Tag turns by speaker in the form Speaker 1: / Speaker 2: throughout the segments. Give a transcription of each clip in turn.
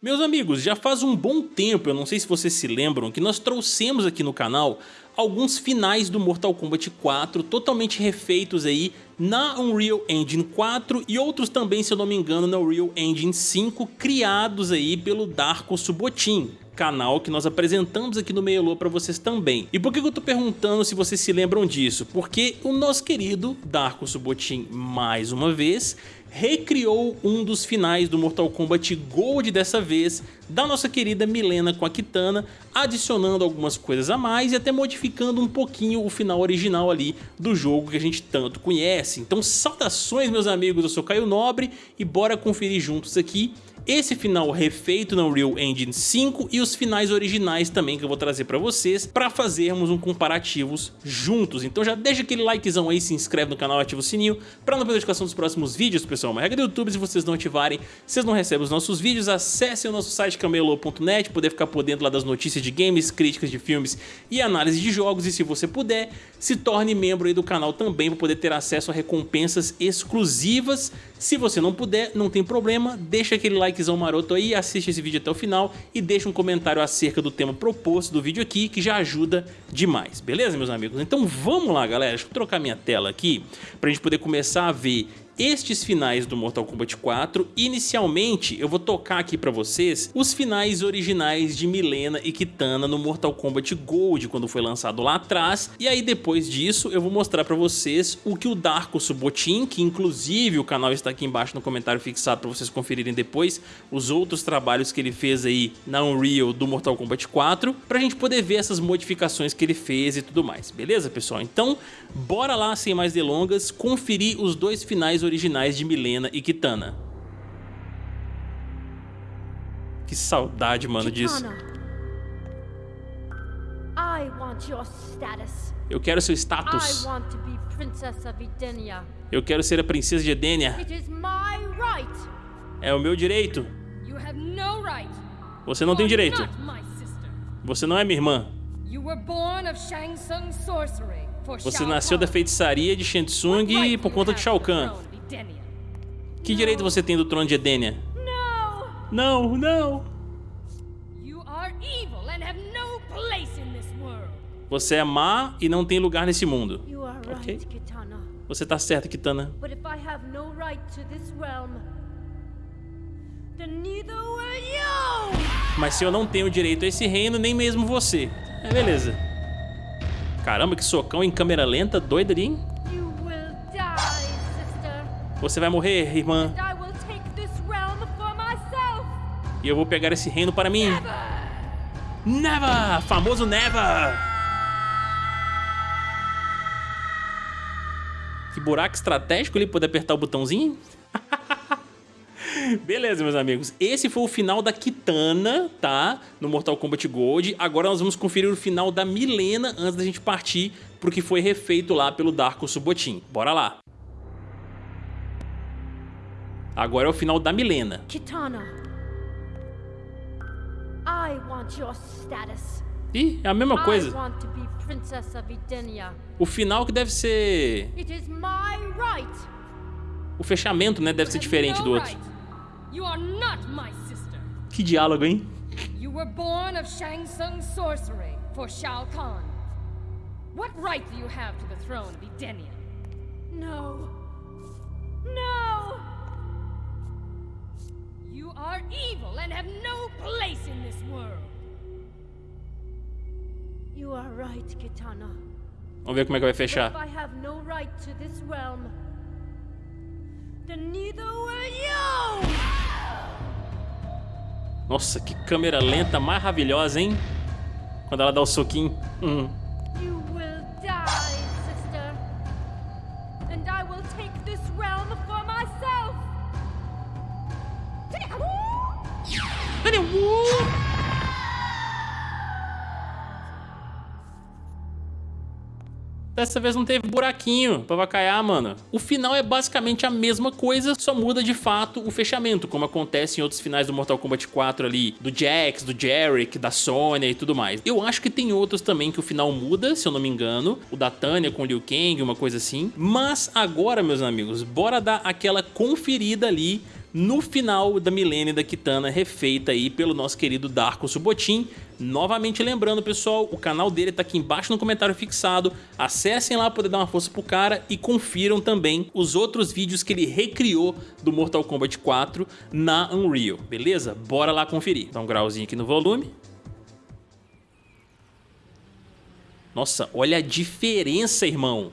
Speaker 1: Meus amigos, já faz um bom tempo, eu não sei se vocês se lembram, que nós trouxemos aqui no canal alguns finais do Mortal Kombat 4 totalmente refeitos aí na Unreal Engine 4 e outros também, se eu não me engano, na Unreal Engine 5, criados aí pelo Darko Subotin canal que nós apresentamos aqui no Meiolô para vocês também. E por que eu tô perguntando se vocês se lembram disso? Porque o nosso querido Darko Subotin, mais uma vez, recriou um dos finais do Mortal Kombat Gold dessa vez, da nossa querida Milena com a Kitana, adicionando algumas coisas a mais e até modificando um pouquinho o final original ali do jogo que a gente tanto conhece. Então saudações meus amigos, eu sou Caio Nobre e bora conferir juntos aqui esse final refeito na Unreal Engine 5 e os finais originais também que eu vou trazer pra vocês para fazermos um comparativos juntos. Então já deixa aquele likezão aí, se inscreve no canal, ativa o sininho para não perder a notificação dos próximos vídeos, pessoal. Uma regra do YouTube, se vocês não ativarem, vocês não recebem os nossos vídeos. Acessem o nosso site camelo.net, poder ficar por dentro lá das notícias de games, críticas de filmes e análise de jogos. E se você puder, se torne membro aí do canal também para poder ter acesso a recompensas exclusivas. Se você não puder, não tem problema, deixa aquele like likezão maroto aí, assiste esse vídeo até o final e deixa um comentário acerca do tema proposto do vídeo aqui, que já ajuda demais, beleza, meus amigos? Então vamos lá, galera, deixa eu trocar minha tela aqui pra gente poder começar a ver estes finais do Mortal Kombat 4. Inicialmente, eu vou tocar aqui pra vocês os finais originais de Milena e Kitana no Mortal Kombat Gold, quando foi lançado lá atrás. E aí, depois disso, eu vou mostrar pra vocês o que o Darko Subotin, que inclusive o canal está aqui embaixo no comentário fixado pra vocês conferirem depois, os outros trabalhos que ele fez aí na Unreal do Mortal Kombat 4, pra gente poder ver essas modificações que ele fez e tudo mais, beleza, pessoal? Então, bora lá, sem mais delongas, conferir os dois finais originais de Milena e Kitana. Que saudade, mano, disso. Eu quero seu status. Eu quero ser a princesa de Edenia. É o meu direito. Você não tem direito. Você não é minha irmã. Você nasceu da feitiçaria de Shang Tsung por conta de Shao Kahn. Que direito você tem do trono de Edenia? Não, não. Você é má e não tem lugar nesse mundo. Ok. Você tá certo, Kitana. Mas se eu não tenho direito a esse reino, nem mesmo você. É, beleza. Caramba, que socão em câmera lenta, doido ali, hein? Você vai morrer, irmã. E eu vou pegar esse reino para mim. Never! Famoso Never! Que buraco estratégico ele poder apertar o botãozinho? Beleza, meus amigos. Esse foi o final da Kitana, tá? No Mortal Kombat Gold. Agora nós vamos conferir o final da Milena antes da gente partir pro que foi refeito lá pelo Darko Subotin. Bora lá. Agora é o final da Milena. Kitana. I want your status. Ih, é a mesma coisa. O final que deve ser... O fechamento, né, deve ser diferente do outro. Que diálogo, hein? You were born of Shang Tsung sorcery for Shao Kahn. What right do you have to the throne of Edenia? No. No! You are evil and have no place in this world. You are right, Kitana. Vamos ver como é que vai fechar. I have no right to this realm. Then neither will you. Nossa, que câmera lenta maravilhosa, hein? Quando ela dá o soquinho. Hum. Dessa vez não teve buraquinho pra vacaiar, mano. O final é basicamente a mesma coisa, só muda de fato o fechamento, como acontece em outros finais do Mortal Kombat 4 ali, do Jax, do Jarek, da Sonya e tudo mais. Eu acho que tem outros também que o final muda, se eu não me engano. O da Tanya com Liu Kang, uma coisa assim. Mas agora, meus amigos, bora dar aquela conferida ali no final da Milênia da Kitana, refeita aí pelo nosso querido Darko Subotin. Novamente lembrando, pessoal, o canal dele tá aqui embaixo no comentário fixado. Acessem lá para poder dar uma força pro cara e confiram também os outros vídeos que ele recriou do Mortal Kombat 4 na Unreal, beleza? Bora lá conferir. Dá um grauzinho aqui no volume. Nossa, olha a diferença, irmão.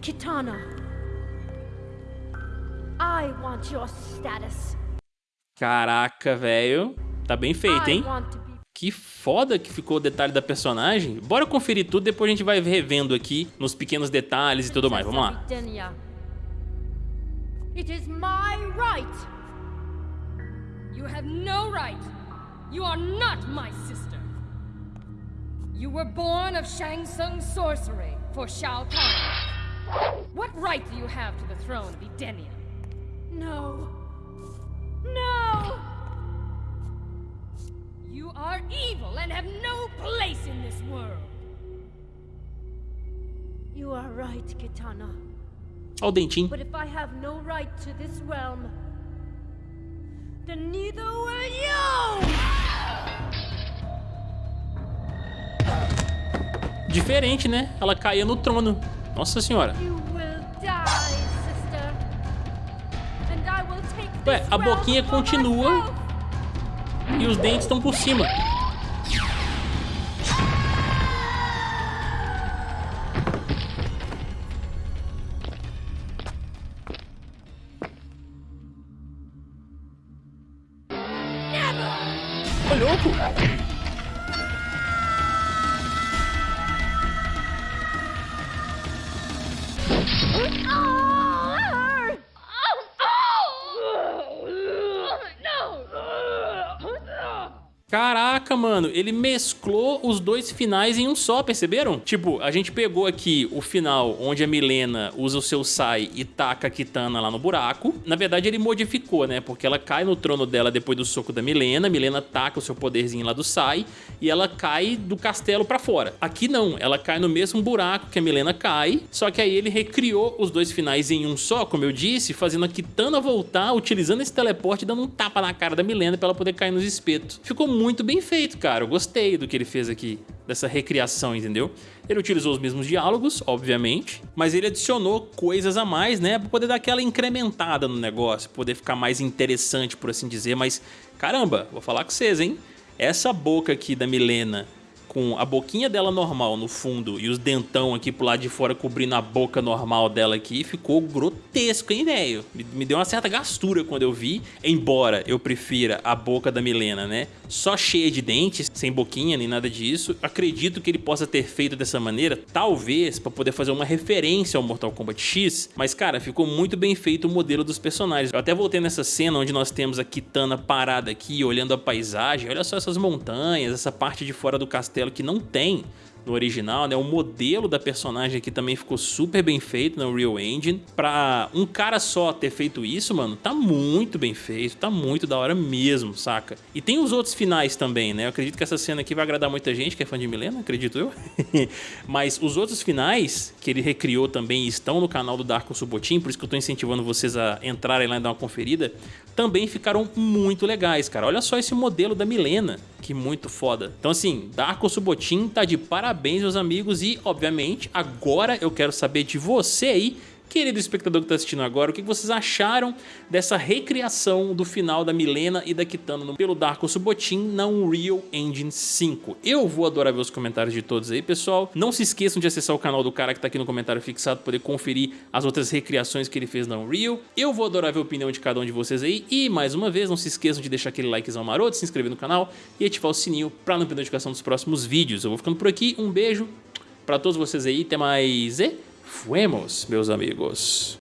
Speaker 2: Kitana. I want your status.
Speaker 1: Caraca, velho. Tá bem feito, hein? Que foda que ficou o detalhe da personagem. Bora conferir tudo, depois a gente vai revendo aqui nos pequenos detalhes e tudo mais. Vamos lá. It is my right. You have no right. You are not my sister. You were born of Shang Tsung sorcery for Shao Kahn. What right do you have to the throne of Edenia? No. No! You are evil and have no place in this world. You are right, Kitana. Olha o dentinho. But if I have no right to this realm, then neither will you! Diferente, né? Ela caía no trono. Nossa senhora. Ué, a boquinha continua e os dentes estão por cima. Ô, louco! Oh! Caraca, mano, ele mesclou os dois finais em um só, perceberam? Tipo, a gente pegou aqui o final onde a Milena usa o seu Sai e taca a Kitana lá no buraco. Na verdade, ele modificou, né? Porque ela cai no trono dela depois do soco da Milena, Milena taca o seu poderzinho lá do Sai e ela cai do castelo pra fora. Aqui não, ela cai no mesmo buraco que a Milena cai, só que aí ele recriou os dois finais em um só, como eu disse, fazendo a Kitana voltar, utilizando esse teleporte, dando um tapa na cara da Milena pra ela poder cair nos espetos. Ficou muito bem feito, cara. Eu gostei do que ele fez aqui, dessa recriação, entendeu? Ele utilizou os mesmos diálogos, obviamente, mas ele adicionou coisas a mais, né? Pra poder dar aquela incrementada no negócio, poder ficar mais interessante, por assim dizer. Mas, caramba, vou falar com vocês, hein? Essa boca aqui da Milena com a boquinha dela normal no fundo e os dentão aqui pro lado de fora cobrindo a boca normal dela aqui, ficou grotesco, hein, velho? Me, me, deu uma certa gastura quando eu vi, embora eu prefira a boca da Milena, né? Só cheia de dentes, sem boquinha nem nada disso. Acredito que ele possa ter feito dessa maneira, talvez para poder fazer uma referência ao Mortal Kombat X, mas cara, ficou muito bem feito o modelo dos personagens. Eu até voltei nessa cena onde nós temos a Kitana parada aqui, olhando a paisagem, olha só essas montanhas, essa parte de fora do castelo castelo que não tem no original, né? O modelo da personagem aqui também ficou super bem feito no Real Engine. Pra um cara só ter feito isso, mano, tá muito bem feito, tá muito da hora mesmo, saca? E tem os outros finais também, né? Eu acredito que essa cena aqui vai agradar muita gente que é fã de Milena, acredito eu. Mas os outros finais que ele recriou também estão no canal do Darko Subotin, por isso que eu tô incentivando vocês a entrarem lá e dar uma conferida, também ficaram muito legais, cara. Olha só esse modelo da Milena, que muito foda. Então assim, Darko Subotin tá de parabéns, meus amigos, e obviamente agora eu quero saber de você aí Querido espectador que está assistindo agora, o que vocês acharam dessa recriação do final da Milena e da Kitana pelo Darko Subotin na Unreal Engine 5? Eu vou adorar ver os comentários de todos aí, pessoal. Não se esqueçam de acessar o canal do cara que está aqui no comentário fixado poder conferir as outras recriações que ele fez na Unreal. Eu vou adorar ver a opinião de cada um de vocês aí. E, mais uma vez, não se esqueçam de deixar aquele likezão maroto, se inscrever no canal e ativar o sininho para não perder notificação dos próximos vídeos. Eu vou ficando por aqui. Um beijo para todos vocês aí. Até mais e... Fuemos, meus amigos.